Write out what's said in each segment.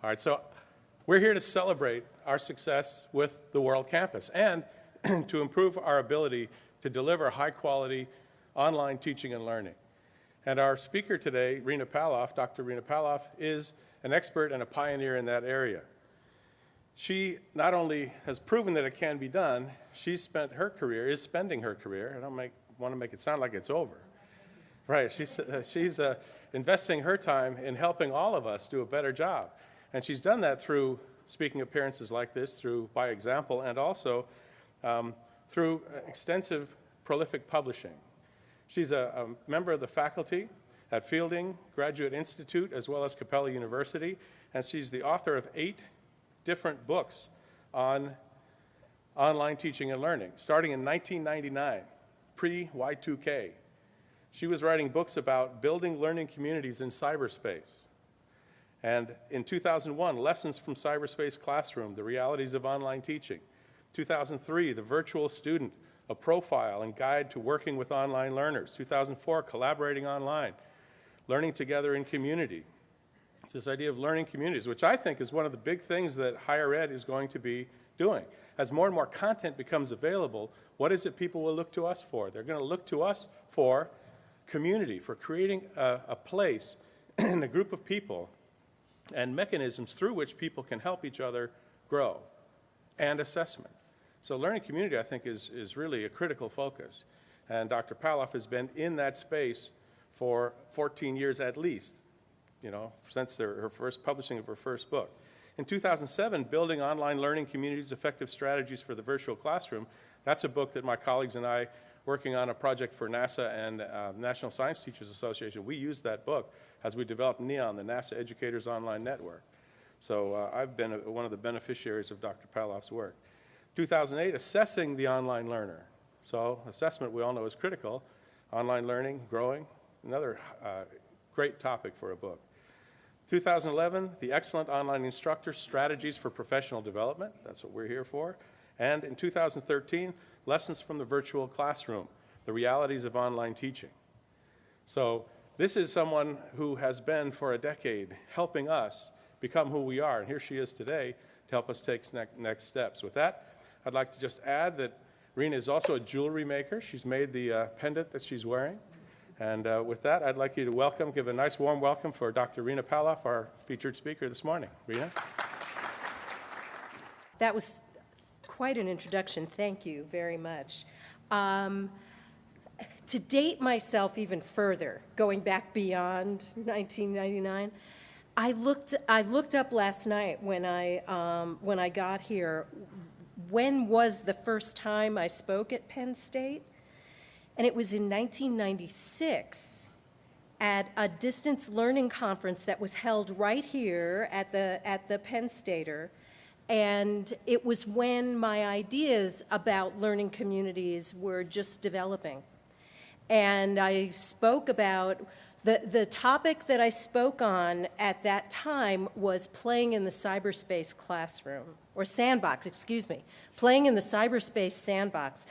All right, so we're here to celebrate our success with the World Campus and to improve our ability to deliver high-quality online teaching and learning. And our speaker today, Rena Palloff, Dr. Rena Palloff, is an expert and a pioneer in that area. She not only has proven that it can be done, she's spent her career, is spending her career, I don't make, want to make it sound like it's over. Right, she's, uh, she's uh, investing her time in helping all of us do a better job. And she's done that through speaking appearances like this, through by example, and also um, through extensive prolific publishing. She's a, a, member of the faculty at Fielding Graduate Institute as well as Capella University, and she's the author of eight different books on online teaching and learning, starting in 1999, pre-Y2K. She was writing books about building learning communities in cyberspace. And in 2001, Lessons from Cyberspace Classroom, The Realities of Online Teaching. 2003, The Virtual Student, A Profile and Guide to Working with Online Learners. 2004, Collaborating Online, Learning Together in Community. It's this idea of learning communities, which I think is one of the big things that higher ed is going to be doing. As more and more content becomes available, what is it people will look to us for? They're going to look to us for community, for creating a, a place and a group of people and mechanisms through which people can help each other grow and assessment. So learning community, I think, is, is really a critical focus. And Dr. Palloff has been in that space for 14 years at least, you know, since their, her first publishing of her first book. In 2007, Building Online Learning Communities, Effective Strategies for the Virtual Classroom, that's a book that my colleagues and I, working on a project for NASA and uh, National Science Teachers Association, we used that book as we developed NEON, the NASA Educators Online Network. So uh, I've been a, one of the beneficiaries of Dr. Palloff's work. 2008, assessing the online learner. So assessment we all know is critical. Online learning, growing, another uh, great topic for a book. 2011, the Excellent Online Instructor Strategies for Professional Development. That's what we're here for. And in 2013, Lessons from the Virtual Classroom, the Realities of Online Teaching. So this is someone who has been for a decade helping us become who we are, and here she is today to help us take ne next steps. With that, I'd like to just add that Rena is also a jewelry maker. She's made the uh, pendant that she's wearing. And uh, with that, I'd like you to welcome, give a nice warm welcome for Dr. Rena Palloff, our featured speaker this morning. Rena? That was quite an introduction. Thank you very much. Um, to date myself even further, going back beyond 1999, I looked, I looked up last night when I, um, when I got here, when was the first time I spoke at Penn State? And it was in 1996 at a distance learning conference that was held right here at the, at the Penn Stater. And it was when my ideas about learning communities were just developing and I spoke about the, the topic that I spoke on at that time was playing in the cyberspace classroom, or sandbox, excuse me, playing in the cyberspace sandbox,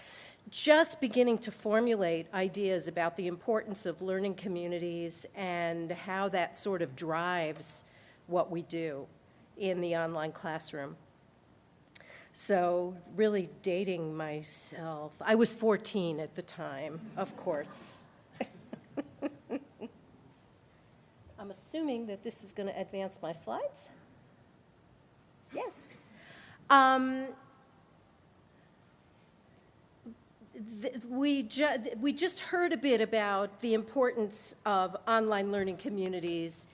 just beginning to formulate ideas about the importance of learning communities and how that sort of drives what we do in the online classroom. So really dating myself. I was 14 at the time, of course. I'm assuming that this is going to advance my slides. Yes. Um, we, ju we just heard a bit about the importance of online learning communities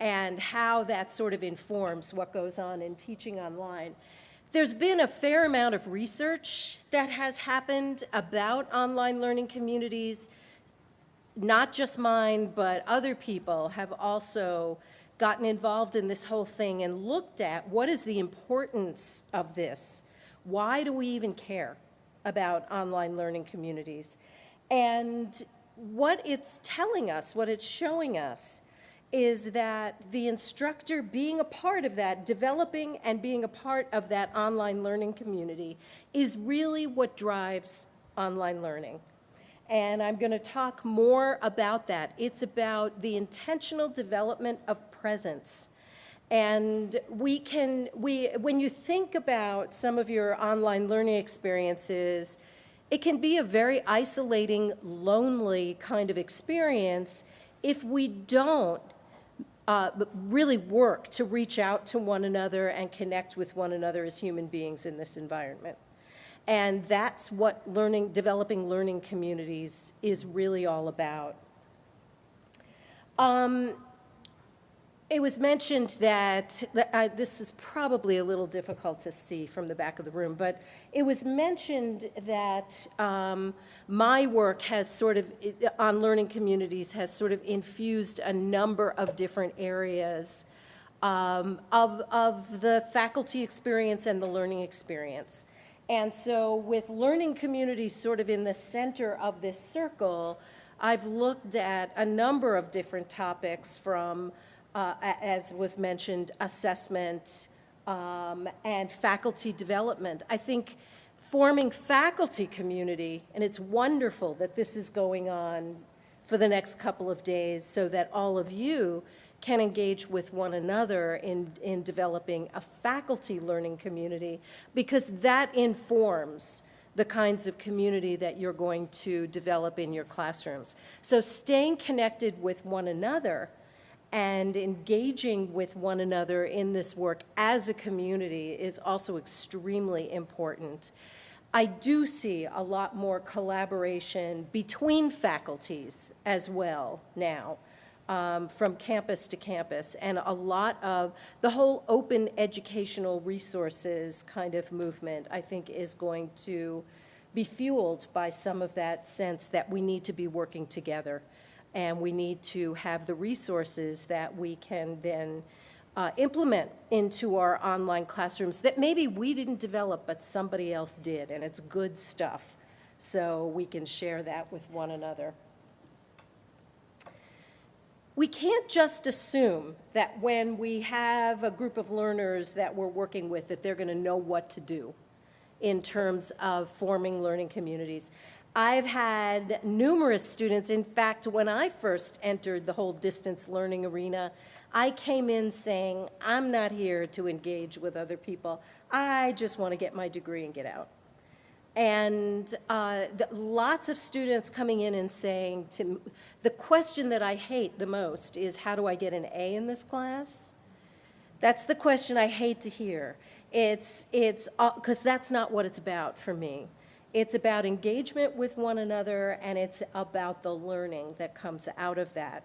and how that sort of informs what goes on in teaching online. There's been a fair amount of research that has happened about online learning communities. Not just mine, but other people have also gotten involved in this whole thing and looked at what is the importance of this? Why do we even care about online learning communities? And what it's telling us, what it's showing us, is that the instructor being a part of that, developing and being a part of that online learning community is really what drives online learning. And I'm going to talk more about that. It's about the intentional development of presence And we can, we, when you think about some of your online learning experiences, it can be a very isolating, lonely kind of experience if we don't uh, really work to reach out to one another and connect with one another as human beings in this environment. And that's what learning, developing learning communities is really all about. Um, it was mentioned that, this is probably a little difficult to see from the back of the room, but it was mentioned that um, my work has sort of, on learning communities, has sort of infused a number of different areas um, of, of the faculty experience and the learning experience. And so with learning communities sort of in the center of this circle, I've looked at a number of different topics from uh, as was mentioned, assessment um, and faculty development. I think forming faculty community, and it's wonderful that this is going on for the next couple of days so that all of you can engage with one another in, in developing a faculty learning community because that informs the kinds of community that you're going to develop in your classrooms. So staying connected with one another and engaging with one another in this work as a community is also extremely important. I do see a lot more collaboration between faculties as well now. Um, from campus to campus, and a lot of the whole open educational resources kind of movement, I think, is going to be fueled by some of that sense that we need to be working together and we need to have the resources that we can then uh, implement into our online classrooms that maybe we didn't develop, but somebody else did, and it's good stuff. So we can share that with one another. We can't just assume that when we have a group of learners that we're working with that they're going to know what to do in terms of forming learning communities. I've had numerous students, in fact, when I first entered the whole distance learning arena, I came in saying, I'm not here to engage with other people. I just want to get my degree and get out. And uh, the, lots of students coming in and saying to the question that I hate the most is how do I get an A in this class? That's the question I hate to hear. It's it's because uh, that's not what it's about for me. It's about engagement with one another, and it's about the learning that comes out of that.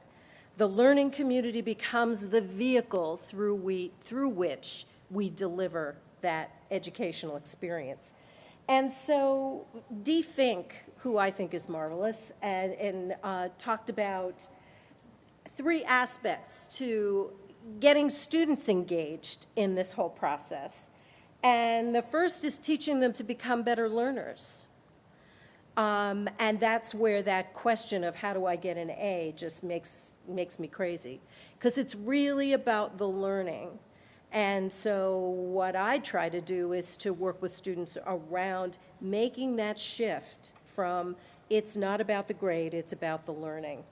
The learning community becomes the vehicle through, we, through which we deliver that educational experience. And so Dee Fink, who I think is marvelous, and, and uh, talked about three aspects to getting students engaged in this whole process. And the first is teaching them to become better learners. Um, and that's where that question of how do I get an A just makes, makes me crazy. Because it's really about the learning. And so what I try to do is to work with students around making that shift from it's not about the grade, it's about the learning.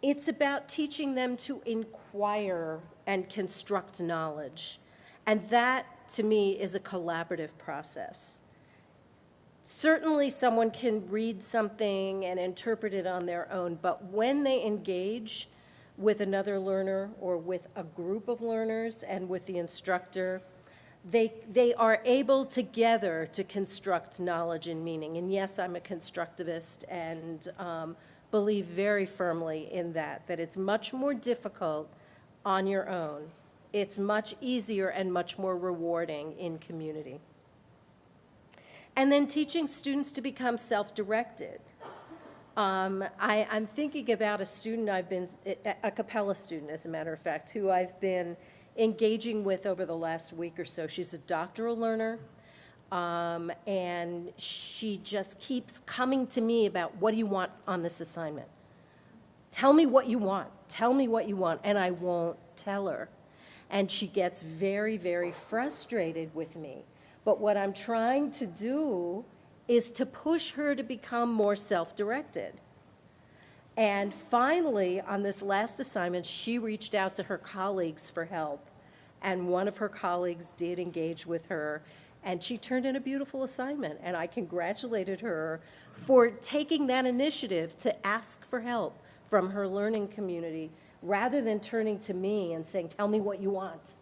It's about teaching them to inquire and construct knowledge. And that, to me, is a collaborative process. Certainly, someone can read something and interpret it on their own, but when they engage with another learner or with a group of learners and with the instructor, they, they are able together to construct knowledge and meaning. And yes, I'm a constructivist and um, believe very firmly in that, that it's much more difficult on your own it's much easier and much more rewarding in community. And then teaching students to become self-directed. Um, I, am thinking about a student I've been, a Capella student, as a matter of fact, who I've been engaging with over the last week or so. She's a doctoral learner, um, and she just keeps coming to me about what do you want on this assignment? Tell me what you want. Tell me what you want, and I won't tell her and she gets very, very frustrated with me. But what I'm trying to do is to push her to become more self-directed. And finally, on this last assignment, she reached out to her colleagues for help. And one of her colleagues did engage with her, and she turned in a beautiful assignment. And I congratulated her for taking that initiative to ask for help from her learning community rather than turning to me and saying, Tell me what you want.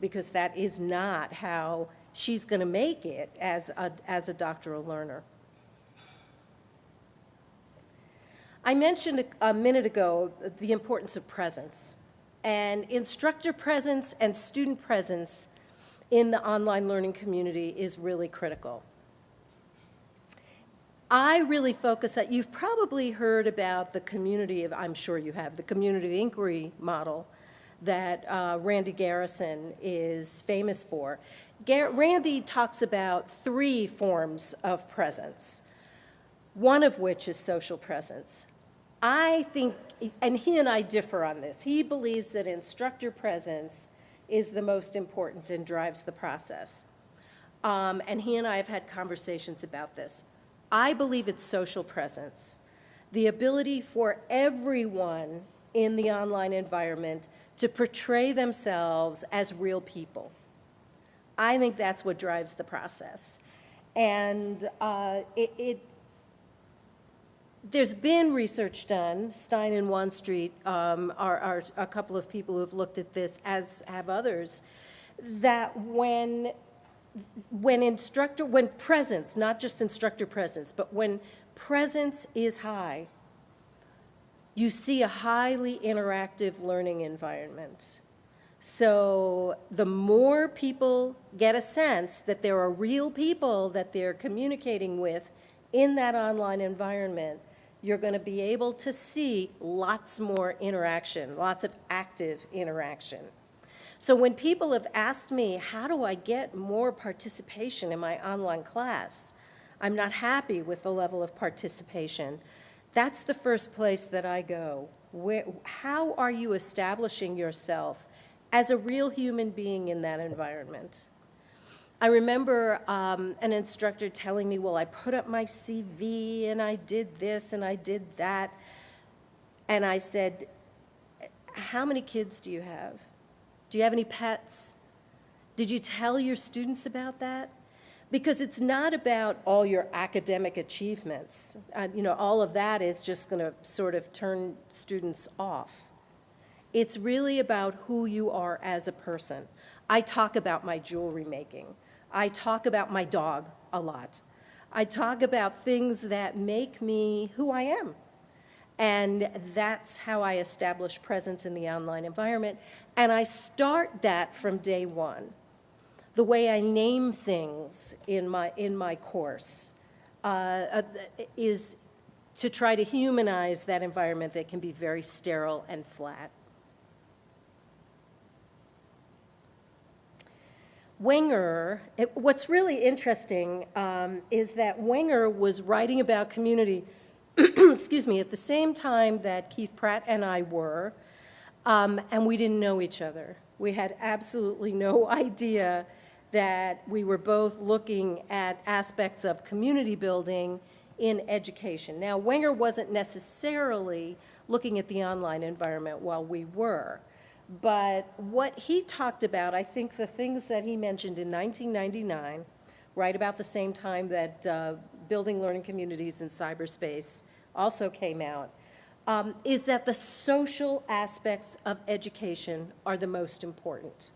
Because that is not how she's going to make it as a, as a doctoral learner. I mentioned a, a minute ago the importance of presence. And instructor presence and student presence in the online learning community is really critical. I really focus that you've probably heard about the community of, I'm sure you have, the community of inquiry model that uh, Randy Garrison is famous for. Gar Randy talks about three forms of presence, one of which is social presence. I think, and he and I differ on this, he believes that instructor presence is the most important and drives the process. Um, and he and I have had conversations about this. I believe it's social presence, the ability for everyone in the online environment to portray themselves as real people. I think that's what drives the process. And uh, it, it, there's been research done, Stein and Wanstreet um, are, are a couple of people who've looked at this, as have others, that when when instructor, when presence, not just instructor presence, but when presence is high, you see a highly interactive learning environment. So the more people get a sense that there are real people that they're communicating with in that online environment, you're going to be able to see lots more interaction, lots of active interaction. So when people have asked me, how do I get more participation in my online class? I'm not happy with the level of participation. That's the first place that I go. Where, how are you establishing yourself as a real human being in that environment? I remember um, an instructor telling me, well, I put up my CV and I did this and I did that. And I said, how many kids do you have? Do you have any pets? Did you tell your students about that? Because it's not about all your academic achievements. Uh, you know, all of that is just going to sort of turn students off. It's really about who you are as a person. I talk about my jewelry making. I talk about my dog a lot. I talk about things that make me who I am. And that's how I establish presence in the online environment. And I start that from day one. The way I name things in my, in my course uh, uh, is to try to humanize that environment that can be very sterile and flat. Wenger, it, what's really interesting um, is that Wenger was writing about community excuse me, at the same time that Keith Pratt and I were, um, and we didn't know each other. We had absolutely no idea that we were both looking at aspects of community building in education. Now, Wenger wasn't necessarily looking at the online environment while we were, but what he talked about, I think the things that he mentioned in 1999, right about the same time that uh, building learning communities in cyberspace also came out, um, is that the social aspects of education are the most important.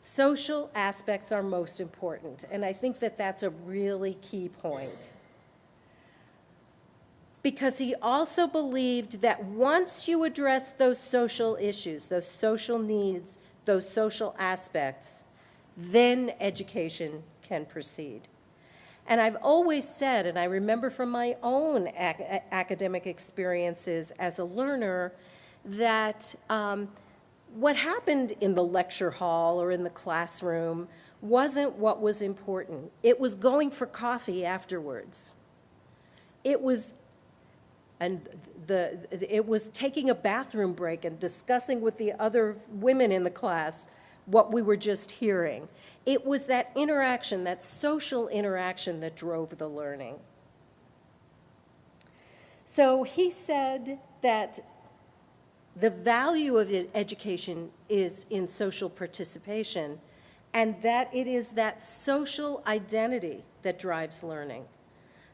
Social aspects are most important, and I think that that's a really key point. Because he also believed that once you address those social issues, those social needs, those social aspects, then education can proceed. And I've always said, and I remember from my own ac academic experiences as a learner, that um, what happened in the lecture hall or in the classroom wasn't what was important. It was going for coffee afterwards. It was and the, it was taking a bathroom break and discussing with the other women in the class what we were just hearing. It was that interaction, that social interaction that drove the learning. So he said that the value of education is in social participation, and that it is that social identity that drives learning.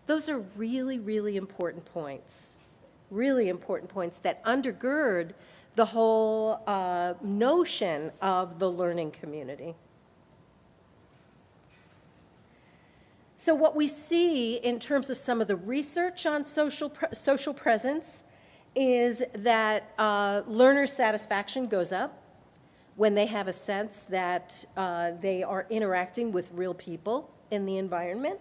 Those are really, really important points, really important points that undergird the whole uh, notion of the learning community. So what we see in terms of some of the research on social, pre- social presence is that uh, learner satisfaction goes up when they have a sense that uh, they are interacting with real people in the environment.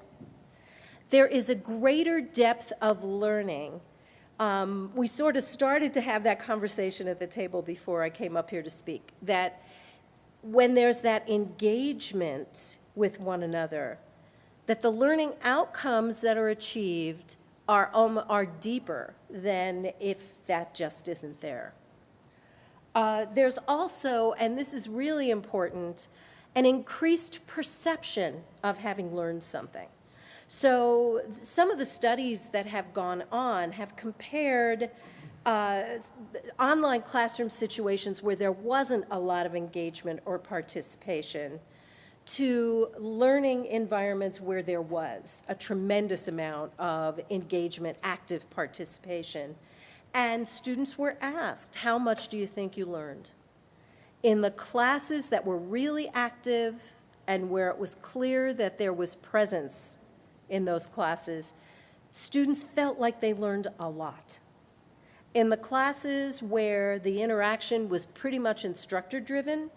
There is a greater depth of learning. Um, we sort of started to have that conversation at the table before I came up here to speak, that when there's that engagement with one another, that the learning outcomes that are achieved are, um, are deeper than if that just isn't there. Uh, there's also, and this is really important, an increased perception of having learned something. So some of the studies that have gone on have compared uh, online classroom situations where there wasn't a lot of engagement or participation to learning environments where there was a tremendous amount of engagement, active participation. And students were asked, how much do you think you learned? In the classes that were really active and where it was clear that there was presence in those classes, students felt like they learned a lot. In the classes where the interaction was pretty much instructor-driven,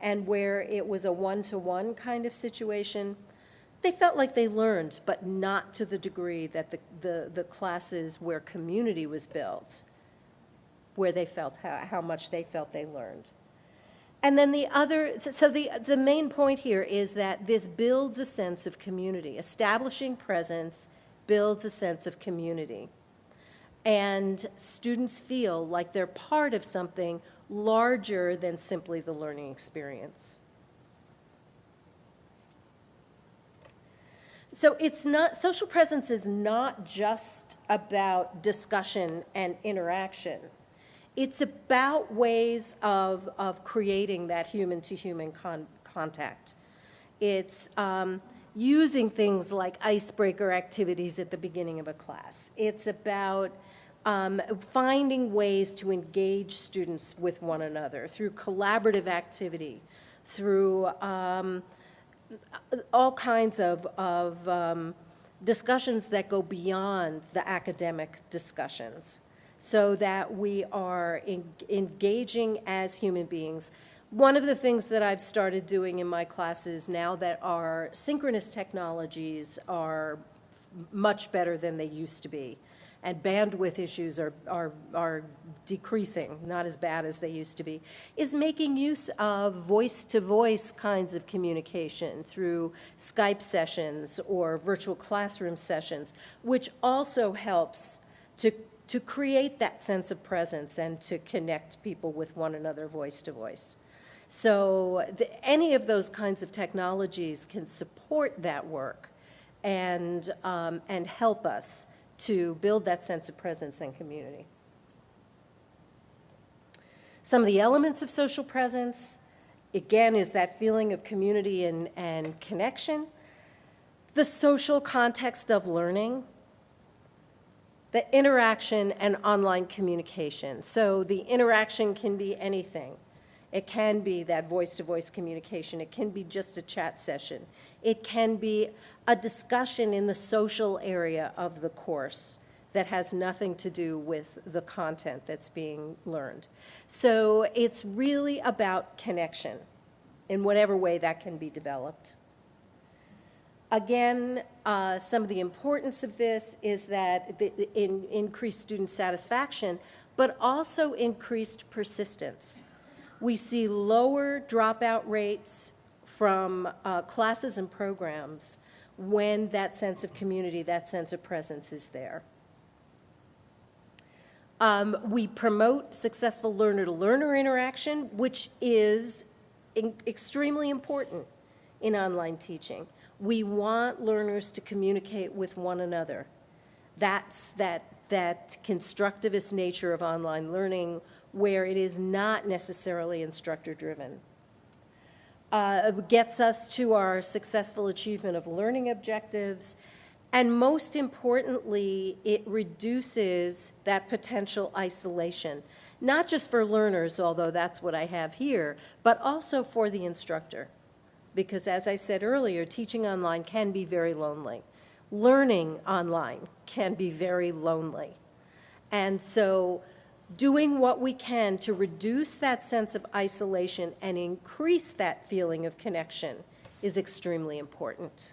and where it was a one-to-one kind of situation, they felt like they learned, but not to the degree that the, the, the classes where community was built, where they felt how, how much they felt they learned. And then the other, so the, the main point here is that this builds a sense of community. Establishing presence builds a sense of community. And students feel like they're part of something larger than simply the learning experience. So it's not, social presence is not just about discussion and interaction. It's about ways of, of creating that human-to-human con contact. It's um, using things like icebreaker activities at the beginning of a class. It's about um, finding ways to engage students with one another through collaborative activity, through um, all kinds of, of um, discussions that go beyond the academic discussions so that we are en engaging as human beings. One of the things that I've started doing in my classes now that our synchronous technologies are much better than they used to be and bandwidth issues are, are, are decreasing, not as bad as they used to be, is making use of voice-to-voice kinds of communication through Skype sessions or virtual classroom sessions, which also helps to, to create that sense of presence and to connect people with one another voice-to-voice. So the, any of those kinds of technologies can support that work and, um, and help us to build that sense of presence and community. Some of the elements of social presence, again, is that feeling of community and, and connection, the social context of learning, the interaction and online communication. So the interaction can be anything. It can be that voice-to-voice communication. It can be just a chat session. It can be a discussion in the social area of the course that has nothing to do with the content that's being learned. So it's really about connection in whatever way that can be developed. Again, uh, some of the importance of this is that the, in, increased student satisfaction, but also increased persistence. We see lower dropout rates from uh, classes and programs when that sense of community, that sense of presence is there. Um, we promote successful learner-to-learner -learner interaction, which is extremely important in online teaching. We want learners to communicate with one another. That's that that constructivist nature of online learning where it is not necessarily instructor-driven. Uh, gets us to our successful achievement of learning objectives, and most importantly, it reduces that potential isolation, not just for learners, although that's what I have here, but also for the instructor. Because as I said earlier, teaching online can be very lonely. Learning online can be very lonely. And so doing what we can to reduce that sense of isolation and increase that feeling of connection is extremely important.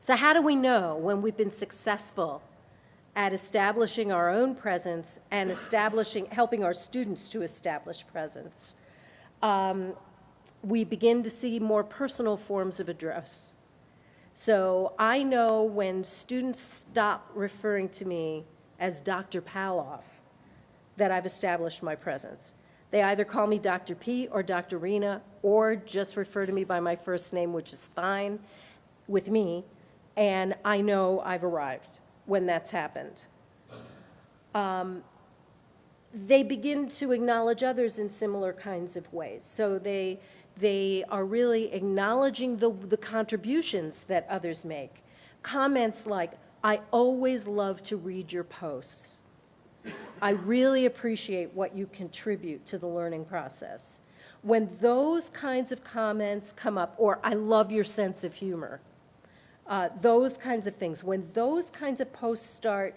So how do we know when we've been successful at establishing our own presence and establishing, helping our students to establish presence? Um, we begin to see more personal forms of address. So I know when students stop referring to me as Dr. Palloff that I've established my presence. They either call me Dr. P or Dr. Rena or just refer to me by my first name, which is fine with me, and I know I've arrived when that's happened. Um, they begin to acknowledge others in similar kinds of ways. So they, they are really acknowledging the, the contributions that others make. Comments like, I always love to read your posts. I really appreciate what you contribute to the learning process. When those kinds of comments come up, or I love your sense of humor, uh, those kinds of things, when those kinds of posts start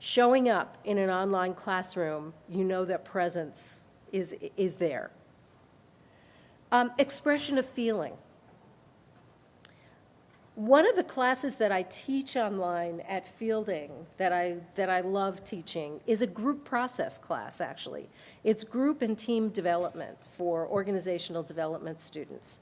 showing up in an online classroom, you know that presence is, is there. Um, expression of feeling. One of the classes that I teach online at Fielding that I, that I love teaching is a group process class, actually. It's group and team development for organizational development students.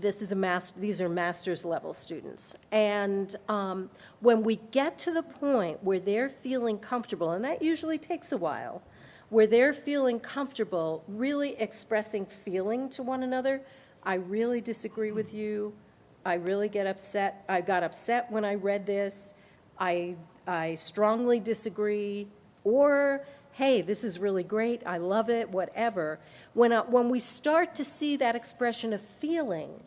This is a master, these are master's level students. And um, when we get to the point where they're feeling comfortable, and that usually takes a while, where they're feeling comfortable really expressing feeling to one another, I really disagree with you. I really get upset. I got upset when I read this. I, I strongly disagree. Or, hey, this is really great. I love it, whatever. When, uh, when we start to see that expression of feeling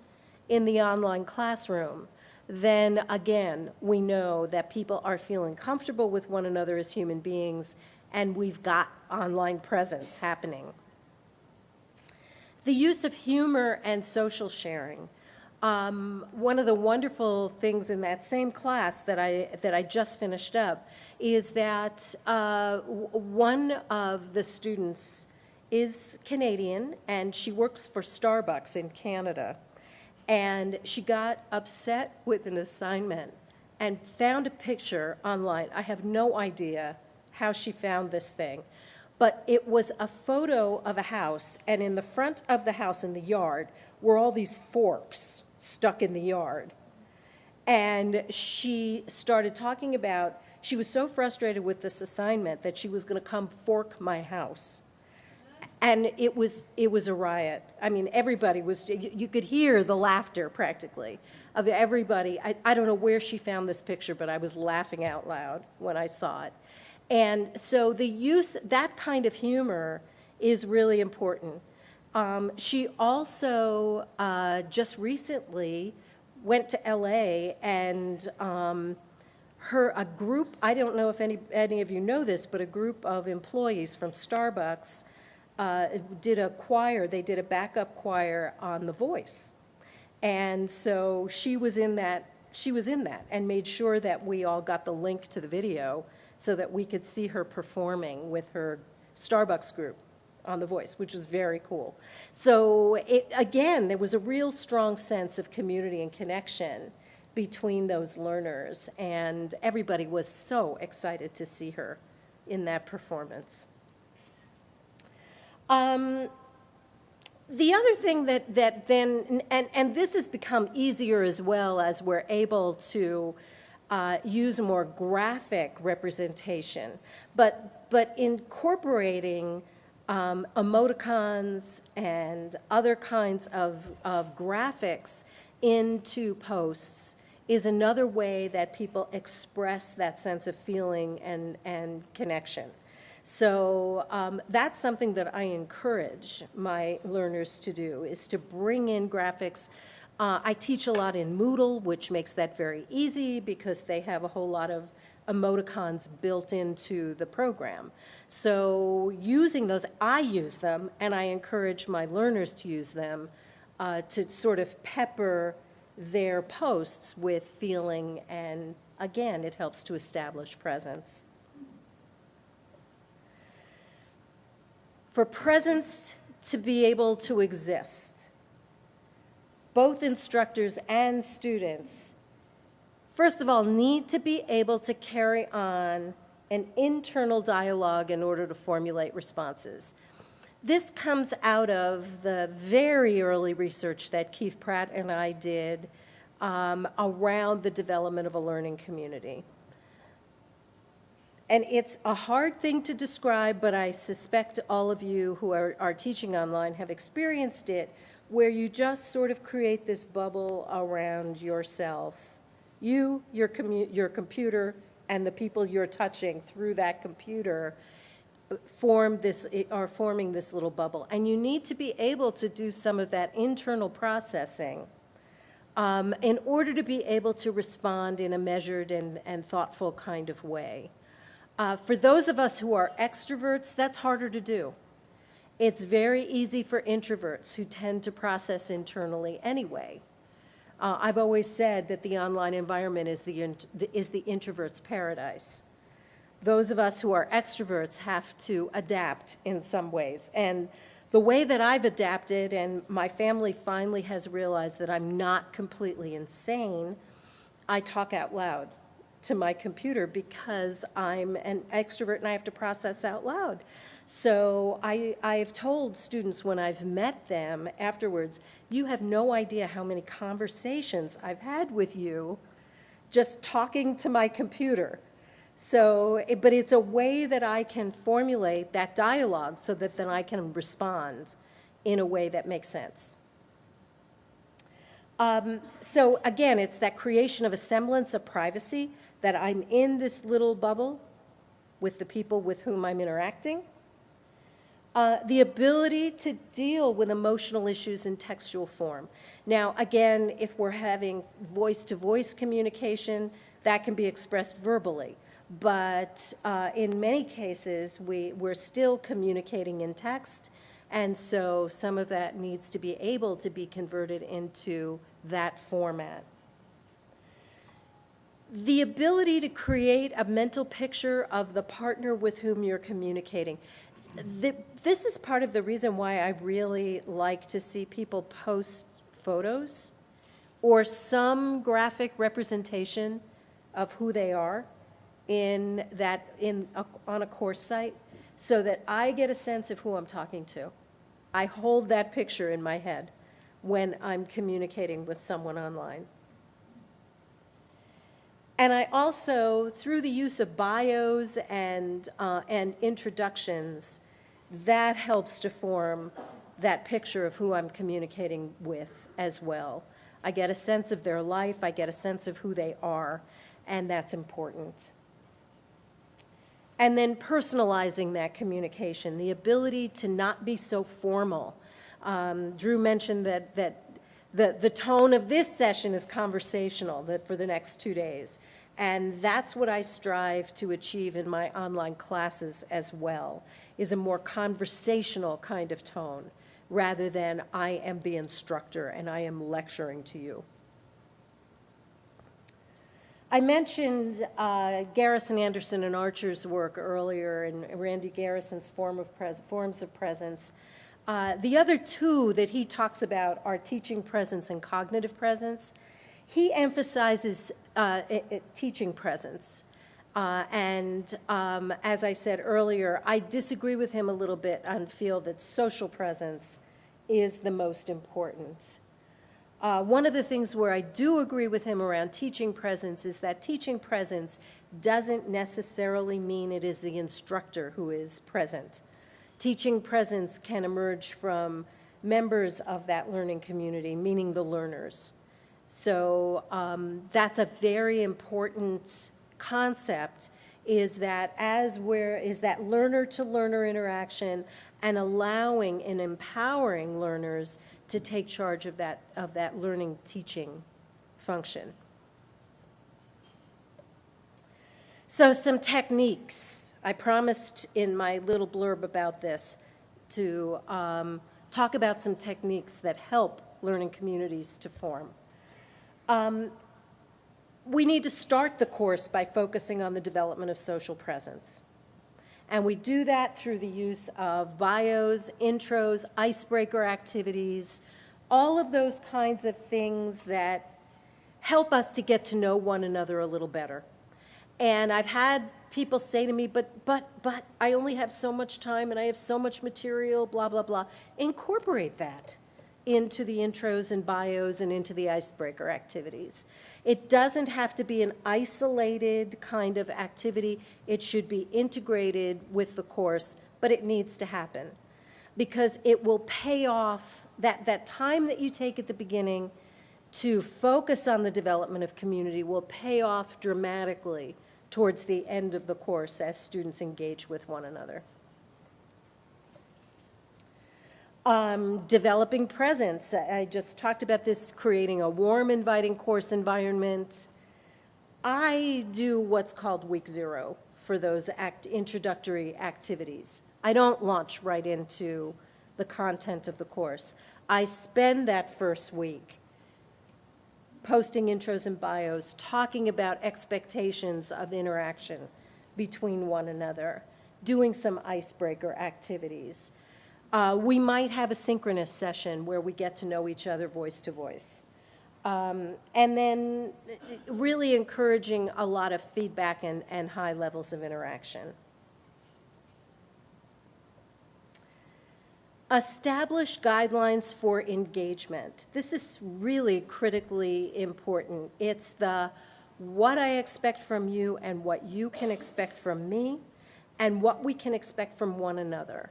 in the online classroom, then again, we know that people are feeling comfortable with one another as human beings, and we've got online presence happening. The use of humor and social sharing. Um, one of the wonderful things in that same class that I, that I just finished up is that uh, one of the students is Canadian and she works for Starbucks in Canada. And she got upset with an assignment and found a picture online. I have no idea how she found this thing. But it was a photo of a house, and in the front of the house in the yard were all these forks stuck in the yard. And she started talking about, she was so frustrated with this assignment that she was going to come fork my house. And it was, it was a riot. I mean, everybody was, you, you could hear the laughter practically of everybody. I, I don't know where she found this picture, but I was laughing out loud when I saw it. And so the use, that kind of humor is really important. Um, she also uh, just recently went to LA and um, her, a group, I don't know if any, any of you know this, but a group of employees from Starbucks uh, did a choir, they did a backup choir on The Voice. And so she was in that, she was in that and made sure that we all got the link to the video so that we could see her performing with her Starbucks group on The Voice, which was very cool. So it, again, there was a real strong sense of community and connection between those learners, and everybody was so excited to see her in that performance. Um, the other thing that, that then, and, and this has become easier as well as we're able to uh, use a more graphic representation, but, but incorporating um, emoticons and other kinds of, of graphics into posts is another way that people express that sense of feeling and, and connection. So um, that's something that I encourage my learners to do, is to bring in graphics. Uh, I teach a lot in Moodle, which makes that very easy because they have a whole lot of emoticons built into the program. So using those, I use them, and I encourage my learners to use them uh, to sort of pepper their posts with feeling, and again, it helps to establish presence. For presence to be able to exist, both instructors and students, first of all, need to be able to carry on an internal dialogue in order to formulate responses. This comes out of the very early research that Keith Pratt and I did um, around the development of a learning community. And it's a hard thing to describe, but I suspect all of you who are, are teaching online have experienced it, where you just sort of create this bubble around yourself. You, your, your computer, and the people you're touching through that computer form this, are forming this little bubble. And you need to be able to do some of that internal processing um, in order to be able to respond in a measured and, and thoughtful kind of way. Uh, for those of us who are extroverts, that's harder to do. It's very easy for introverts who tend to process internally anyway. Uh, I've always said that the online environment is the, is the introvert's paradise. Those of us who are extroverts have to adapt in some ways. And the way that I've adapted, and my family finally has realized that I'm not completely insane, I talk out loud to my computer because I'm an extrovert and I have to process out loud. So I, I've told students when I've met them afterwards, you have no idea how many conversations I've had with you just talking to my computer. So, but it's a way that I can formulate that dialogue so that then I can respond in a way that makes sense. Um, So again, it's that creation of a semblance of privacy, that I'm in this little bubble with the people with whom I'm interacting. Uh, The ability to deal with emotional issues in textual form. Now, again, if we're having voice-to-voice communication, that can be expressed verbally. But uh, in many cases, we, we're still communicating in text, and so some of that needs to be able to be converted into that format. The ability to create a mental picture of the partner with whom you're communicating. The- This is part of the reason why I really like to see people post photos or some graphic representation of who they are in that, in, a- on a course site, so that I get a sense of who I'm talking to. I hold that picture in my head when I'm communicating with someone online. And I also, through the use of bios and, uh, and introductions, that helps to form that picture of who I'm communicating with as well. I get a sense of their life, I get a sense of who they are, and that's important. And then personalizing that communication, the ability to not be so formal. Um, Drew mentioned that, that the, the tone of this session is conversational that for the next two days. And that's what I strive to achieve in my online classes as well, is a more conversational kind of tone, rather than I am the instructor and I am lecturing to you. I mentioned uh, Garrison Anderson and Archer's work earlier, and Randy Garrison's form of forms of presence. Uh, The other two that he talks about are teaching presence and cognitive presence. He emphasizes uh, i- i- teaching presence. Uh, And um, as I said earlier, I disagree with him a little bit and feel that social presence is the most important. Uh, One of the things where I do agree with him around teaching presence is that teaching presence doesn't necessarily mean it is the instructor who is present. Teaching presence can emerge from members of that learning community, meaning the learners. So um, that's a very important concept, is that as we're, is that learner-to-learner interaction and allowing and empowering learners to take charge of that, of that learning, teaching function. So some techniques. I promised in my little blurb about this to um, talk about some techniques that help learning communities to form. Um, we need to start the course by focusing on the development of social presence. And we do that through the use of bios, intros, icebreaker activities, all of those kinds of things that help us to get to know one another a little better. And I've had people say to me, but, but, but, I only have so much time and I have so much material, blah, blah, blah. Incorporate that into the intros and bios and into the icebreaker activities. It doesn't have to be an isolated kind of activity. It should be integrated with the course, but it needs to happen because it will pay off that, that time that you take at the beginning to focus on the development of community will pay off dramatically towards the end of the course as students engage with one another. Um, developing presence. I just talked about this, creating a warm, inviting course environment. I do what's called week zero for those act, introductory activities. I don't launch right into the content of the course. I spend that first week posting intros and bios, talking about expectations of interaction between one another, doing some icebreaker activities. Uh, we might have a synchronous session where we get to know each other voice to voice. Um, and then really encouraging a lot of feedback and, and high levels of interaction. Establish guidelines for engagement. This is really critically important. It's the what I expect from you and what you can expect from me and what we can expect from one another.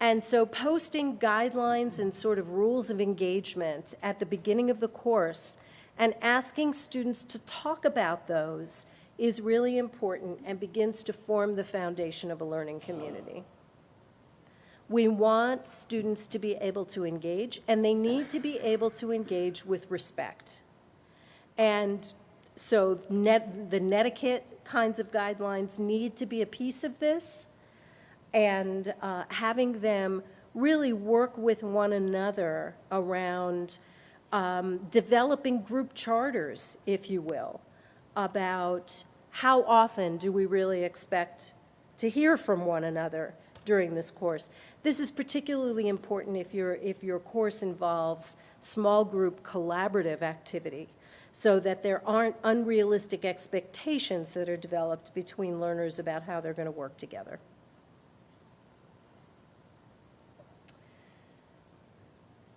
And so posting guidelines and sort of rules of engagement at the beginning of the course and asking students to talk about those is really important and begins to form the foundation of a learning community. We want students to be able to engage, and they need to be able to engage with respect. And so net, the netiquette kinds of guidelines need to be a piece of this, and uh, having them really work with one another around um, developing group charters, if you will, about how often do we really expect to hear from one another during this course. This is particularly important if, your if your course involves small group collaborative activity so that there aren't unrealistic expectations that are developed between learners about how they're going to work together.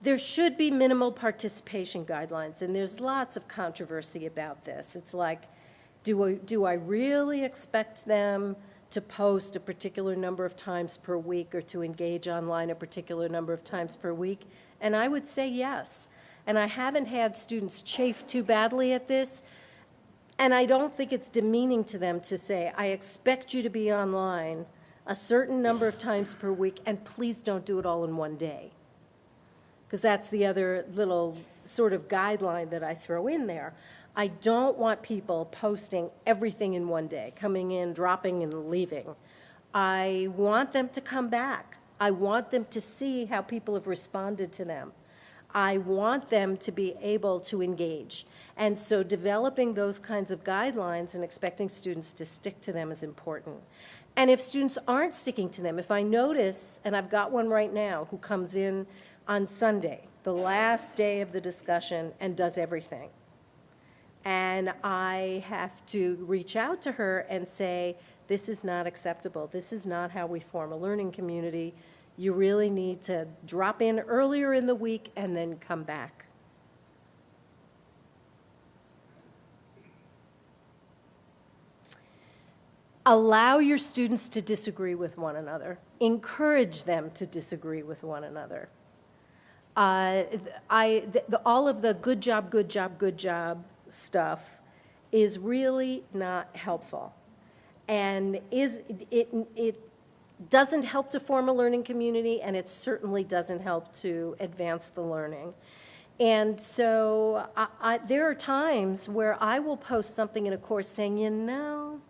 There should be minimal participation guidelines, and there's lots of controversy about this. It's like, do I, do I really expect them to post a particular number of times per week or to engage online a particular number of times per week? And I would say yes. And I haven't had students chafe too badly at this. And I don't think it's demeaning to them to say, I expect you to be online a certain number of times per week, and please don't do it all in one day. Because that's the other little sort of guideline that I throw in there. I don't want people posting everything in one day, coming in, dropping, and leaving. I want them to come back. I want them to see how people have responded to them. I want them to be able to engage. And so developing those kinds of guidelines and expecting students to stick to them is important. And if students aren't sticking to them, if I notice, and I've got one right now who comes in on Sunday, the last day of the discussion, and does everything, and I have to reach out to her and say, this is not acceptable. This is not how we form a learning community. You really need to drop in earlier in the week and then come back. Allow your students to disagree with one another. Encourage them to disagree with one another. uh, I, the- all of the good job, good job, good job stuff is really not helpful. And is, it, it doesn't help to form a learning community, and it certainly doesn't help to advance the learning. And so I, I, there are times where I will post something in a course saying, you know,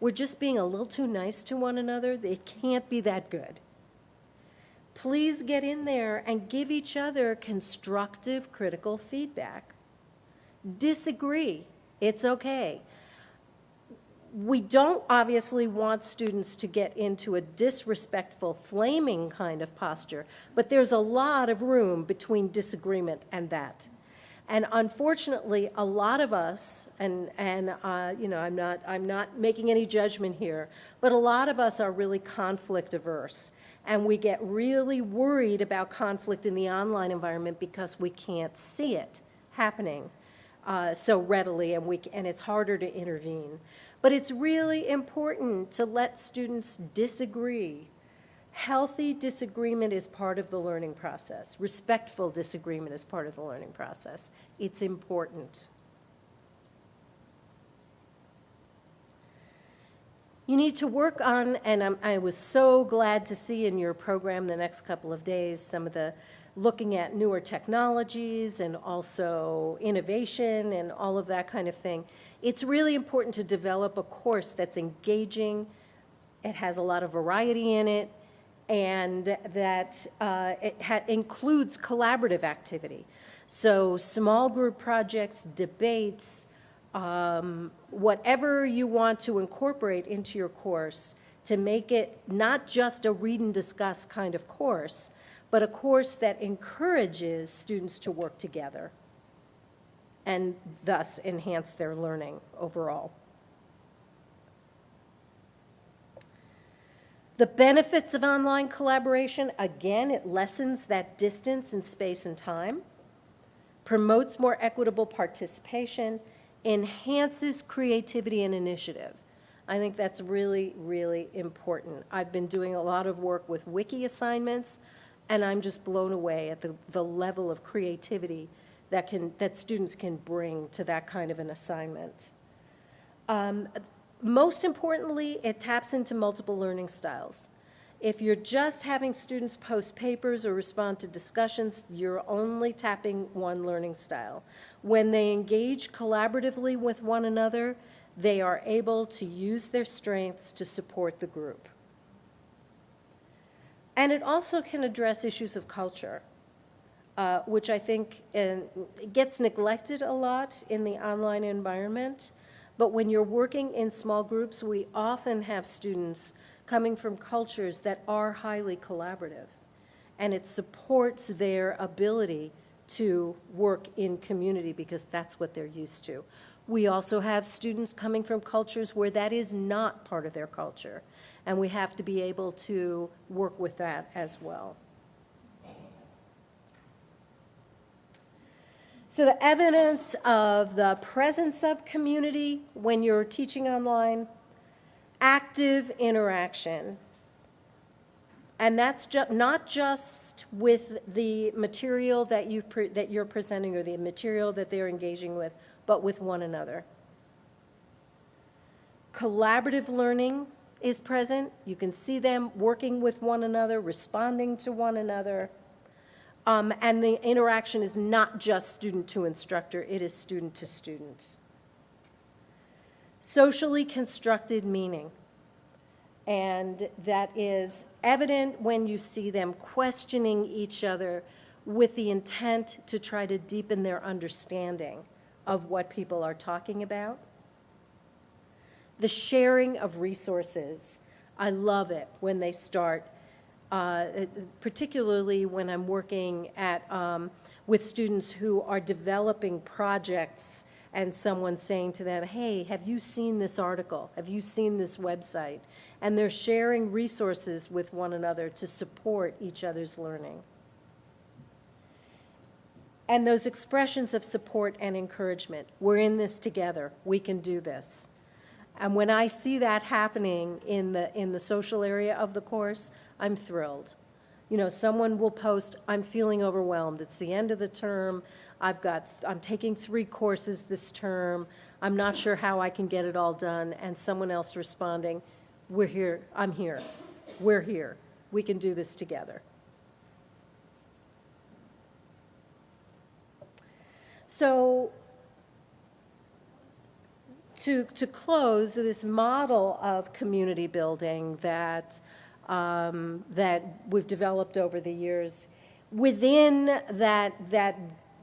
we're just being a little too nice to one another. It can't be that good. Please get in there and give each other constructive, critical feedback. Disagree. It's okay. We don't obviously want students to get into a disrespectful, flaming kind of posture, but there's a lot of room between disagreement and that. And unfortunately, a lot of us, and, and uh, you know, I'm not, I'm not making any judgment here, but a lot of us are really conflict averse. And we get really worried about conflict in the online environment because we can't see it happening uh, so readily, and, we, and it's harder to intervene. But it's really important to let students disagree. Healthy disagreement is part of the learning process. Respectful disagreement is part of the learning process. It's important. You need to work on, and I'm, I was so glad to see in your program the next couple of days some of the looking at newer technologies and also innovation and all of that kind of thing. It's really important to develop a course that's engaging, it has a lot of variety in it, and that uh, it includes collaborative activity. So small group projects, debates, um, whatever you want to incorporate into your course to make it not just a read and discuss kind of course, but a course that encourages students to work together and thus enhance their learning overall. The benefits of online collaboration, again, it lessens that distance in space and time, promotes more equitable participation, enhances creativity and initiative. I think that's really, really important. I've been doing a lot of work with wiki assignments, and I'm just blown away at the, the level of creativity that can, that students can bring to that kind of an assignment. Um, most importantly, it taps into multiple learning styles. If you're just having students post papers or respond to discussions, you're only tapping one learning style. When they engage collaboratively with one another, they are able to use their strengths to support the group. And it also can address issues of culture, uh, which I think uh, gets neglected a lot in the online environment. But when you're working in small groups, we often have students coming from cultures that are highly collaborative. And it supports their ability to work in community because that's what they're used to. We also have students coming from cultures where that is not part of their culture, and we have to be able to work with that as well. So the evidence of the presence of community when you're teaching online, active interaction, and that's ju not just with the material that, you that you're presenting or the material that they're engaging with, but with one another. Collaborative learning is present. You can see them working with one another, responding to one another. Um, and the interaction is not just student to instructor, it is student to student. Socially constructed meaning. And that is evident when you see them questioning each other with the intent to try to deepen their understanding of what people are talking about. The sharing of resources. I love it when they start, uh, particularly when I'm working at, um, with students who are developing projects and someone saying to them, hey, have you seen this article? Have you seen this website? And they're sharing resources with one another to support each other's learning. And those expressions of support and encouragement. We're in this together. We can do this. And when I see that happening in the, in the social area of the course, I'm thrilled. You know, someone will post, I'm feeling overwhelmed, it's the end of the term, I've got, I'm taking three courses this term, I'm not sure how I can get it all done, and someone else responding, we're here, I'm here, we're here, we can do this together. So to, to close, this model of community building that, um, that we've developed over the years, within that, that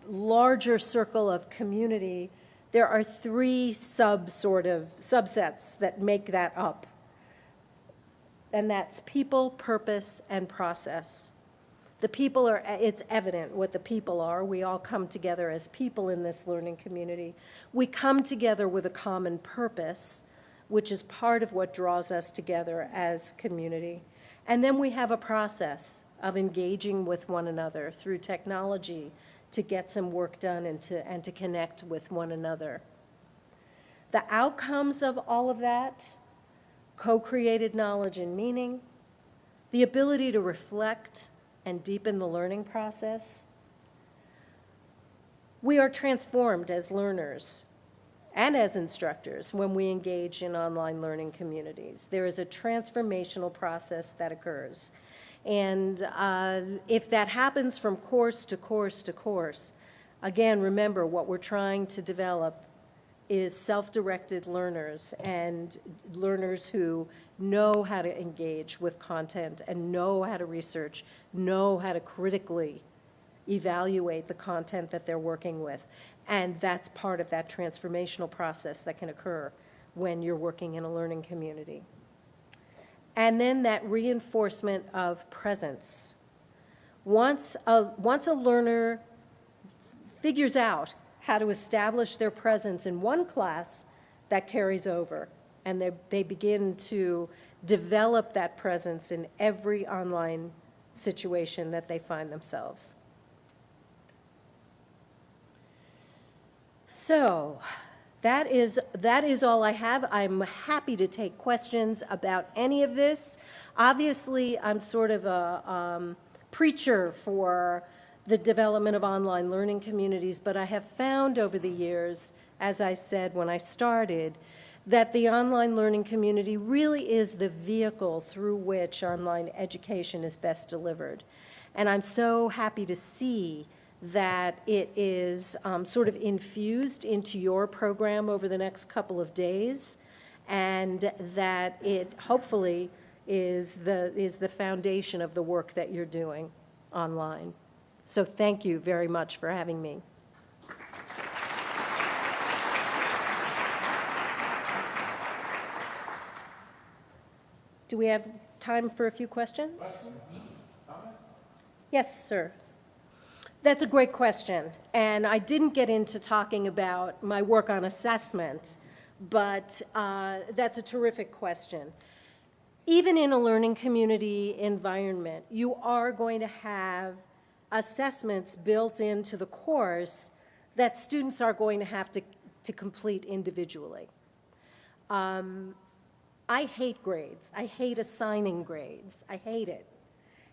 larger circle of community, there are three sub sort of subsets that make that up. And that's people, purpose, and process. The people are, it's evident what the people are. We all come together as people in this learning community. We come together with a common purpose, which is part of what draws us together as community. And then we have a process of engaging with one another through technology to get some work done and to, and to connect with one another. The outcomes of all of that, co-created knowledge and meaning, the ability to reflect and deepen the learning process. We are transformed as learners and as instructors when we engage in online learning communities. There is a transformational process that occurs. And uh, if that happens from course to course to course, again, remember what we're trying to develop is self-directed learners and learners who know how to engage with content and know how to research, know how to critically evaluate the content that they're working with. And that's part of that transformational process that can occur when you're working in a learning community. And then that reinforcement of presence. Once a, once a learner figures out how to establish their presence in one class, that carries over. And they, they begin to develop that presence in every online situation that they find themselves. So that is, that is all I have. I'm happy to take questions about any of this. Obviously, I'm sort of a um, preacher for the development of online learning communities, but I have found over the years, as I said when I started, that the online learning community really is the vehicle through which online education is best delivered. And I'm so happy to see that it is um, sort of infused into your program over the next couple of days, and that it hopefully is the, is the foundation of the work that you're doing online. So thank you very much for having me. Do we have time for a few questions? Yes, sir. That's a great question. And I didn't get into talking about my work on assessment, but uh, that's a terrific question. Even in a learning community environment, you are going to have assessments built into the course that students are going to have to, to complete individually. Um, I hate grades. I hate assigning grades. I hate it.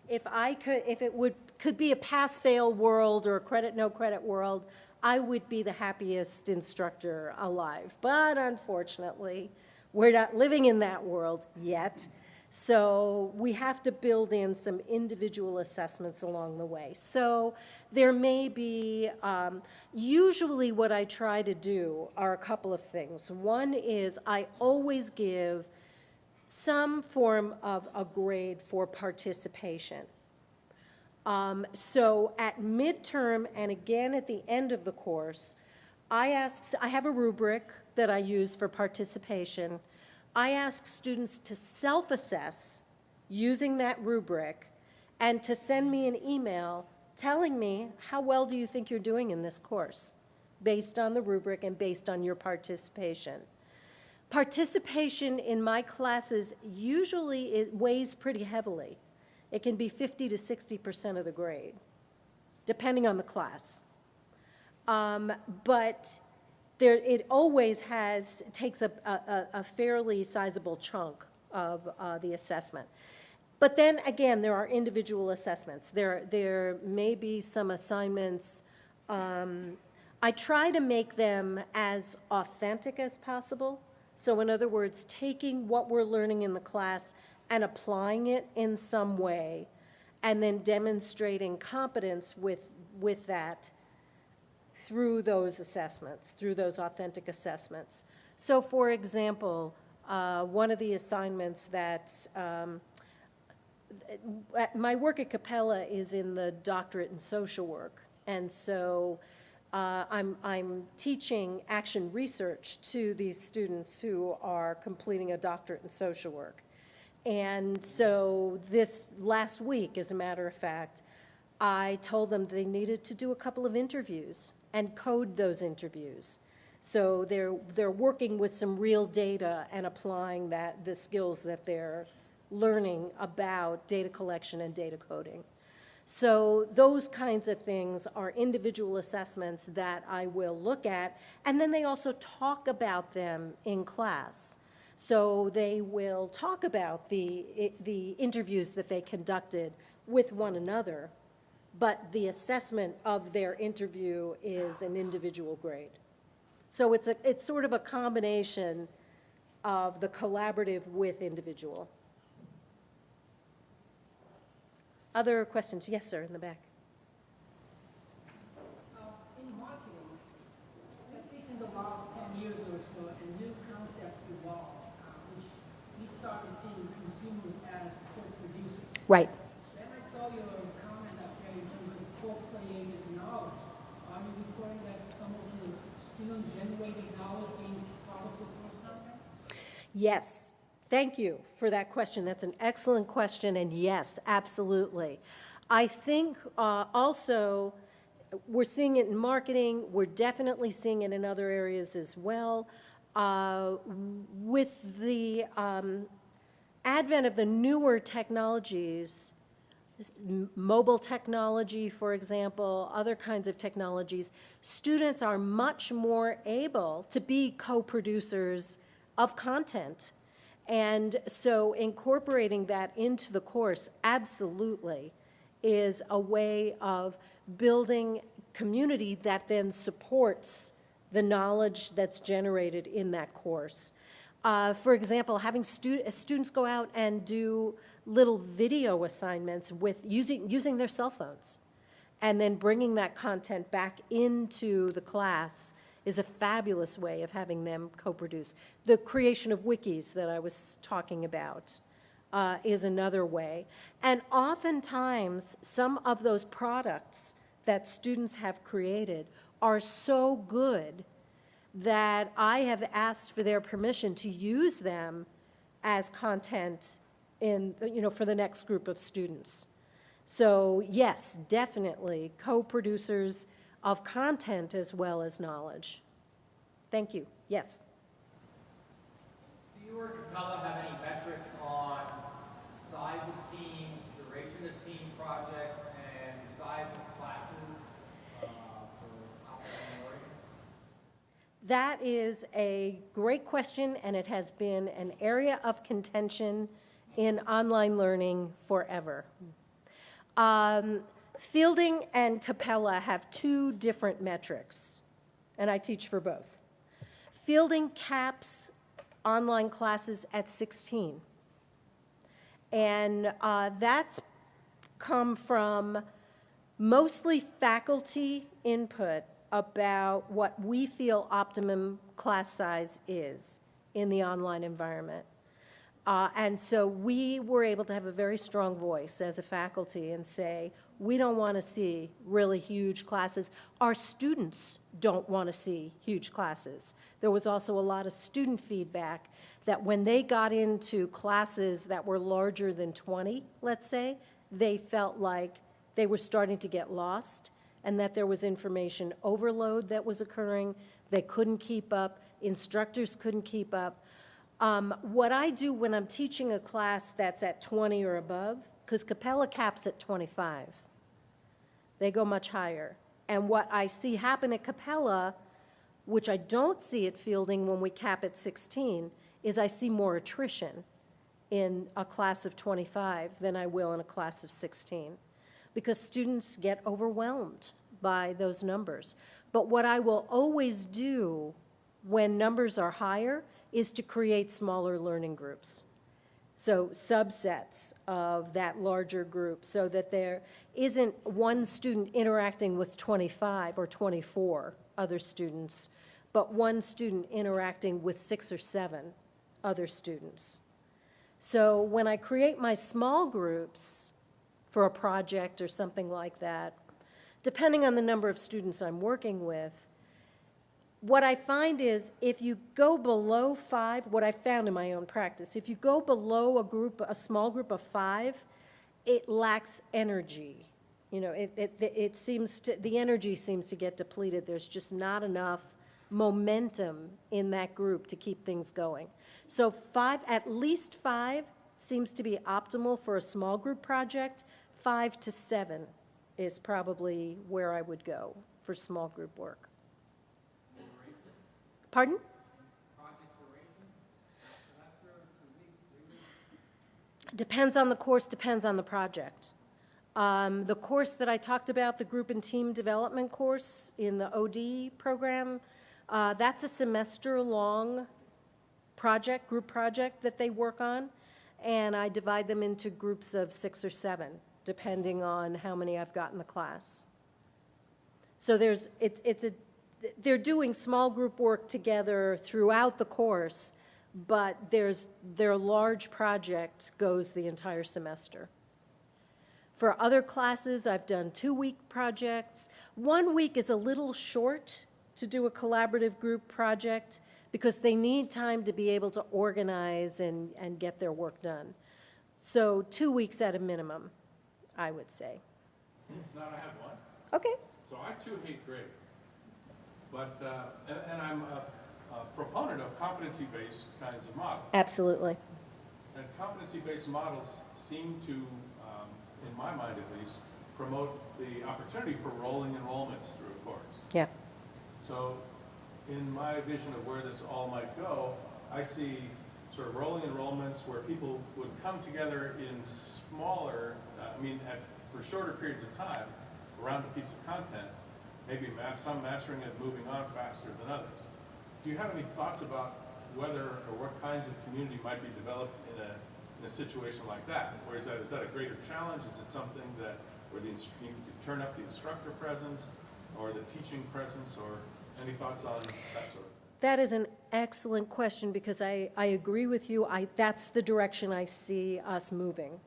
If I could, if it would, could be a pass-fail world or a credit-no-credit world, I would be the happiest instructor alive. But unfortunately, we're not living in that world yet. So we have to build in some individual assessments along the way. So there may be, um, usually what I try to do are a couple of things. One is I always give some form of a grade for participation. Um, so at midterm and again at the end of the course, I ask, I have a rubric that I use for participation I ask students to self-assess using that rubric and to send me an email telling me how well do you think you're doing in this course based on the rubric and based on your participation. Participation in my classes usually it weighs pretty heavily. It can be 50 to 60% of the grade, depending on the class. Um, but there, it always has, takes a, a, a fairly sizable chunk of uh, the assessment. But then again, there are individual assessments. There, there may be some assignments. Um, I try to make them as authentic as possible. So in other words, taking what we're learning in the class and applying it in some way, and then demonstrating competence with, with that through those assessments, through those authentic assessments. So for example, uh, one of the assignments that, um, my work at Capella is in the doctorate in social work. And so uh, I'm, I'm teaching action research to these students who are completing a doctorate in social work. And so this last week, as a matter of fact, I told them they needed to do a couple of interviews and code those interviews. So they're, they're working with some real data and applying that, the skills that they're learning about data collection and data coding. So those kinds of things are individual assessments that I will look at, and then they also talk about them in class. So they will talk about the, the interviews that they conducted with one another, but the assessment of their interview is an individual grade. So it's a, it's sort of a combination of the collaborative with individual. Other questions? Yes, sir, in the back. Uh, In marketing, at least in the last 10 years or so, a new concept evolved, uh, which we started seeing consumers as co-producers. Right. Then I saw your comment up there in terms of co-created knowledge. Are you reporting that some of the student-generated knowledge being part of the course content? Yes. Thank you for that question. That's an excellent question, and yes, absolutely. I think uh, also, we're seeing it in marketing, we're definitely seeing it in other areas as well. Uh, With the um, advent of the newer technologies, mobile technology, for example, other kinds of technologies, students are much more able to be co-producers of content. And so incorporating that into the course absolutely is a way of building community that then supports the knowledge that's generated in that course. Uh, for example, having stu- students go out and do little video assignments with using, using their cell phones and then bringing that content back into the class is a fabulous way of having them co-produce. The creation of wikis that I was talking about uh, is another way. And oftentimes, some of those products that students have created are so good that I have asked for their permission to use them as content in, you know, for the next group of students. So yes, definitely, co-producers of content as well as knowledge. Thank you. Yes. Do you or Capella have any metrics on size of teams, duration of team projects, and size of classes uh, for operating learning? That is a great question, and it has been an area of contention in online learning forever. Um, Fielding and Capella have two different metrics, and I teach for both. Fielding caps online classes at 16. And uh, that's come from mostly faculty input about what we feel optimum class size is in the online environment. Uh, and so we were able to have a very strong voice as a faculty and say, we don't want to see really huge classes. Our students don't want to see huge classes. There was also a lot of student feedback that when they got into classes that were larger than 20, let's say, they felt like they were starting to get lost and that there was information overload that was occurring. They couldn't keep up, instructors couldn't keep up. Um, what I do when I'm teaching a class that's at 20 or above, because Capella caps at 25, they go much higher. And what I see happen at Capella, which I don't see at Fielding when we cap at 16, is I see more attrition in a class of 25 than I will in a class of 16, because students get overwhelmed by those numbers. But what I will always do when numbers are higher is to create smaller learning groups. So subsets of that larger group, so that there isn't one student interacting with 25 or 24 other students, but one student interacting with six or seven other students. So when I create my small groups for a project or something like that, depending on the number of students I'm working with, what I find is if you go below five, what I found in my own practice, if you go below a group, a small group of five, it lacks energy. You know, it, it, it seems to, the energy seems to get depleted. There's just not enough momentum in that group to keep things going. So five, at least five seems to be optimal for a small group project. Five to seven is probably where I would go for small group work. Pardon? Depends on the course, depends on the project. Um, The course that I talked about, the group and team development course in the OD program, uh, that's a semester-long project, group project that they work on, and I divide them into groups of six or seven, depending on how many I've got in the class. So there's, it's, it's a, they're doing small group work together throughout the course, but there's, their large project goes the entire semester. For other classes, I've done two-week projects. One week is a little short to do a collaborative group project because they need time to be able to organize and, and get their work done. So two weeks at a minimum, I would say. I have one. Okay. So I too hate grades. But, uh, and, and I'm a, a proponent of competency-based kinds of models. Absolutely. And competency-based models seem to, um, in my mind at least, promote the opportunity for rolling enrollments through a course. Yeah. So in my vision of where this all might go, I see sort of rolling enrollments where people would come together in smaller, uh, I mean, at, for shorter periods of time around a piece of content, maybe ma- some mastering it, moving on faster than others. Do you have any thoughts about whether or what kinds of community might be developed in a, in a situation like that? Or is that, is that a greater challenge? Is it something that, where the, you to turn up the instructor presence or the teaching presence or any thoughts on that sort of thing? That is an excellent question because I, I agree with you. I, that's the direction I see us moving,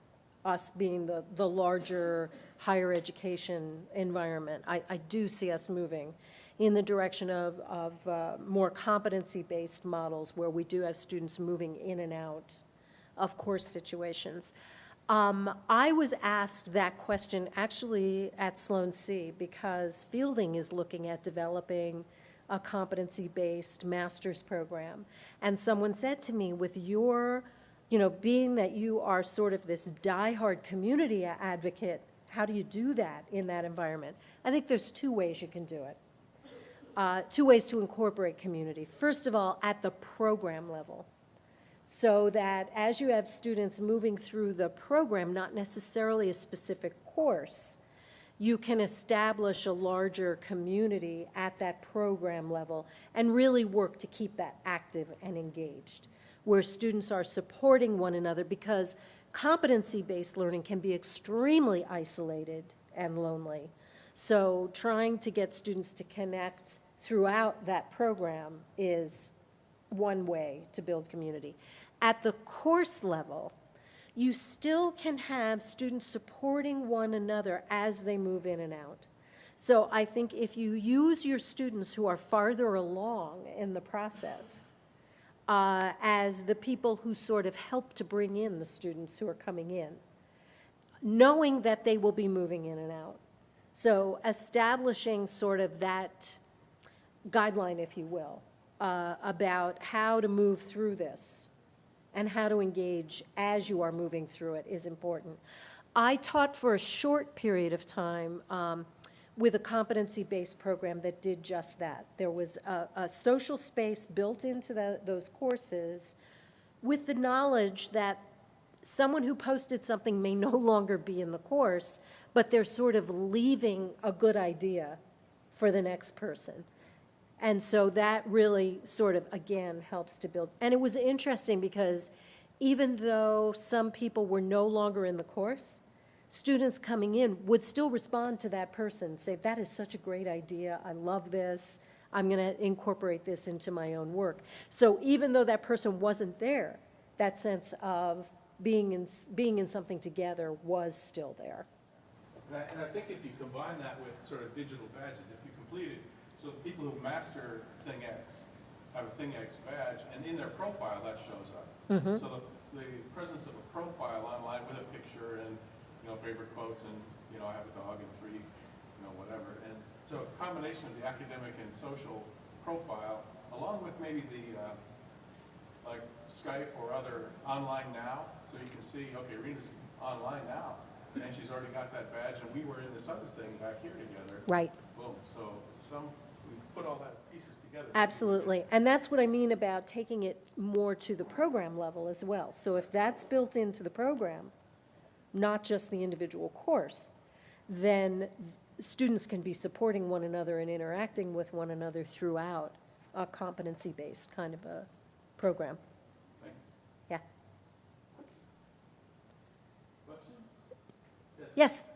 us being the, the larger higher education environment. I, I do see us moving in the direction of, of uh, more competency-based models where we do have students moving in and out of course situations. Um, I was asked that question actually at Sloan C because Fielding is looking at developing a competency-based master's program. And someone said to me, with your, you know, being that you are sort of this diehard community advocate, how do you do that in that environment? I think there's two ways you can do it. Uh, two ways to incorporate community. First of all, at the program level so that as you have students moving through the program, not necessarily a specific course, you can establish a larger community at that program level and really work to keep that active and engaged, where students are supporting one another because competency-based learning can be extremely isolated and lonely. So trying to get students to connect throughout that program is one way to build community. At the course level, you still can have students supporting one another as they move in and out. So I think if you use your students who are farther along in the process uh, as the people who sort of help to bring in the students who are coming in, knowing that they will be moving in and out. So establishing sort of that guideline, if you will, uh, about how to move through this and how to engage as you are moving through it is important. I taught for a short period of time um, with a competency-based program that did just that. There was a, a social space built into the, those courses with the knowledge that someone who posted something may no longer be in the course, but they're sort of leaving a good idea for the next person. And so that really sort of, again, helps to build. And it was interesting because even though some people were no longer in the course, students coming in would still respond to that person, say, that is such a great idea, I love this, I'm going to incorporate this into my own work. So even though that person wasn't there, that sense of being in, being in something together was still there. And I, and I think if you combine that with sort of digital badges, if you complete it, so people who master Thing X have a Thing X badge, and in their profile, that shows up. Mm-hmm. So the, the presence of a profile online with a picture and, you know, favorite quotes and, you know, I have a dog and three, you know, whatever. And so a combination of the academic and social profile, along with maybe the, uh, like Skype or other online now, so you can see, okay, Rena's online now, and she's already got that badge, and we were in this other thing back here together. Right. Boom, so some, we put all that pieces together. Absolutely. And that's what I mean about taking it more to the program level as well. So if that's built into the program, not just the individual course, then students can be supporting one another and interacting with one another throughout a competency-based kind of a program. Thank. Yeah. Questions? Yes?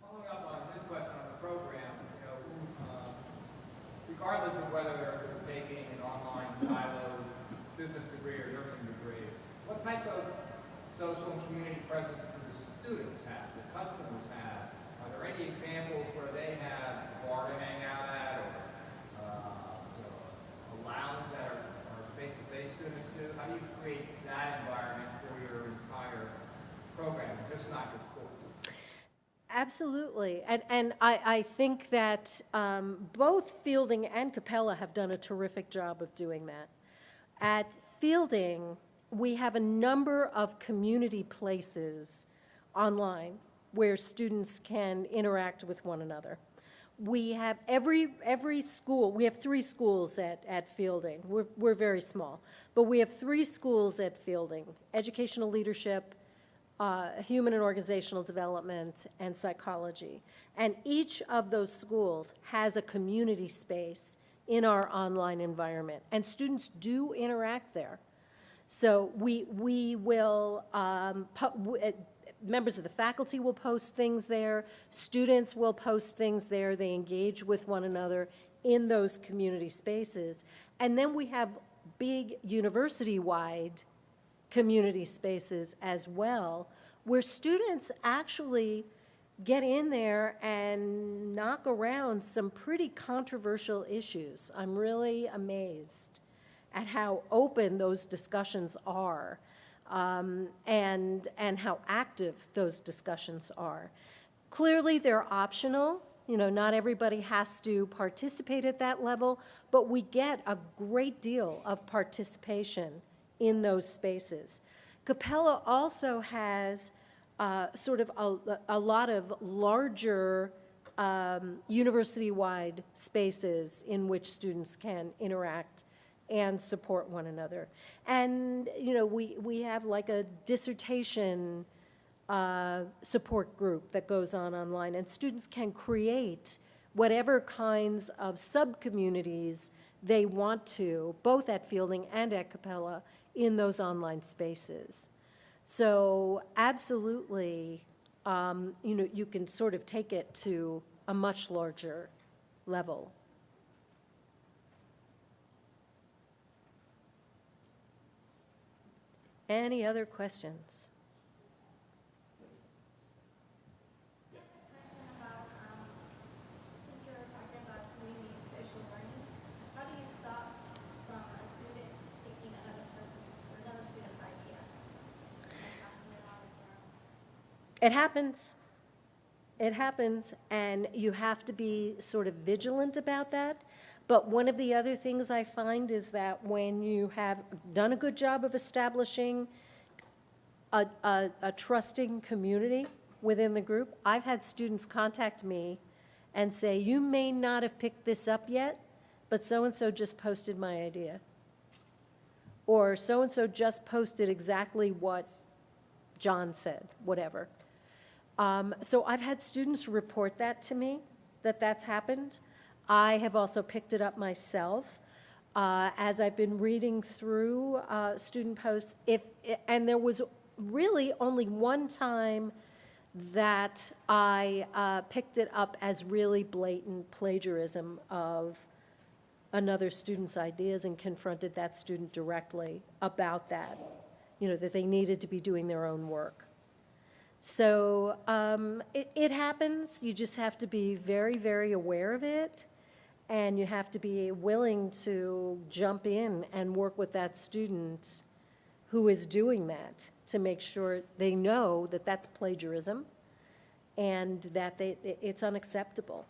Following up on this question on the program, you know, um, regardless of whether they're taking an online siloed business degree or nursing degree, what type of social and community presence do the students have, the customers have? Are there any examples where they have a bar to hang out at or, uh, you know, a lounge that are face-to-face students do? How do you create that environment for your entire program, just not your? Absolutely. And, and I, I think that um, both Fielding and Capella have done a terrific job of doing that. At Fielding, we have a number of community places online where students can interact with one another. We have every, every school, we have three schools at, at Fielding. We're, we're very small. But we have three schools at Fielding, educational leadership, uh, human and organizational development, and psychology. And each of those schools has a community space in our online environment, and students do interact there. So we, we will, um, uh, members of the faculty will post things there, students will post things there, they engage with one another in those community spaces. And then we have big university-wide community spaces as well, where students actually get in there and knock around some pretty controversial issues. I'm really amazed at how open those discussions are um, and, and how active those discussions are. Clearly, they're optional. You know, not everybody has to participate at that level, but we get a great deal of participation in those spaces. Capella also has uh, sort of a, a lot of larger um, university-wide spaces in which students can interact and support one another. And, you know, we, we have like a dissertation uh, support group that goes on online, and students can create whatever kinds of subcommunities they want to, both at Fielding and at Capella, in those online spaces. So absolutely, um, you know, you can sort of take it to a much larger level. Any other questions? question about, um, since you're talking about community and social learning, how do you stop from a student taking another person, or another student's idea? and passing it on as other questions? It happens. It happens, and you have to be sort of vigilant about that. But one of the other things I find is that when you have done a good job of establishing a, a, a trusting community within the group, I've had students contact me and say, you may not have picked this up yet, but so-and-so just posted my idea. or so-and-so just posted exactly what John said, whatever. Um, So I've had students report that to me, that that's happened. I have also picked it up myself. Uh, As I've been reading through uh, student posts, if, and there was really only one time that I uh, picked it up as really blatant plagiarism of another student's ideas and confronted that student directly about that, you know, that they needed to be doing their own work. So um, it, it happens. You just have to be very, very aware of it. And you have to be willing to jump in and work with that student who is doing that to make sure they know that that's plagiarism and that they, it's unacceptable.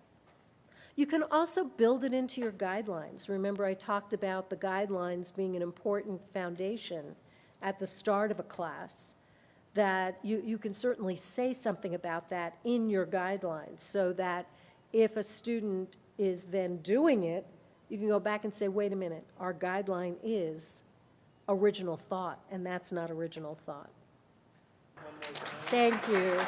You can also build it into your guidelines. Remember, I talked about the guidelines being an important foundation at the start of a class, that you, you can certainly say something about that in your guidelines, so that if a student is then doing it, you can go back and say, wait a minute, our guideline is original thought, and that's not original thought. Thank you.